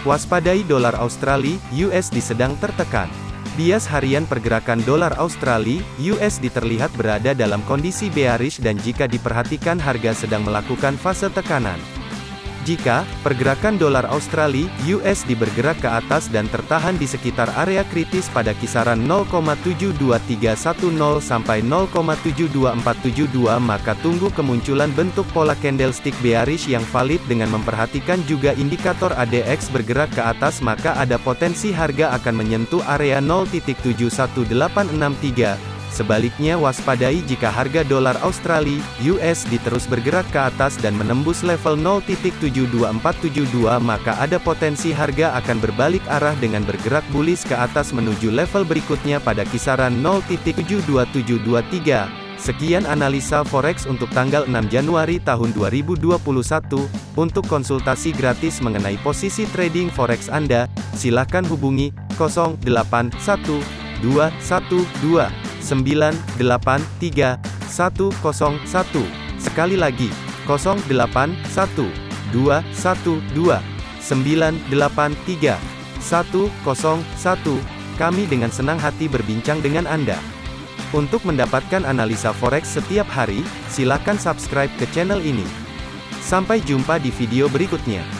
Waspadai dolar Australia, USD sedang tertekan. Bias harian pergerakan dolar Australia, USD terlihat berada dalam kondisi bearish dan jika diperhatikan harga sedang melakukan fase tekanan. Jika pergerakan dolar Australia (USD) bergerak ke atas dan tertahan di sekitar area kritis pada kisaran 0,72310 sampai 0,72472 maka tunggu kemunculan bentuk pola candlestick bearish yang valid dengan memperhatikan juga indikator ADX bergerak ke atas maka ada potensi harga akan menyentuh area 0.71863 Sebaliknya waspadai jika harga dolar Australia (USD) terus bergerak ke atas dan menembus level 0.72472 maka ada potensi harga akan berbalik arah dengan bergerak bullish ke atas menuju level berikutnya pada kisaran 0.72723. Sekian analisa forex untuk tanggal 6 Januari tahun 2021. Untuk konsultasi gratis mengenai posisi trading forex Anda, silakan hubungi 081212 983 101. Sekali lagi, 081 212 983 101. Kami dengan senang hati berbincang dengan Anda. Untuk mendapatkan analisa forex setiap hari, silakan subscribe ke channel ini. Sampai jumpa di video berikutnya.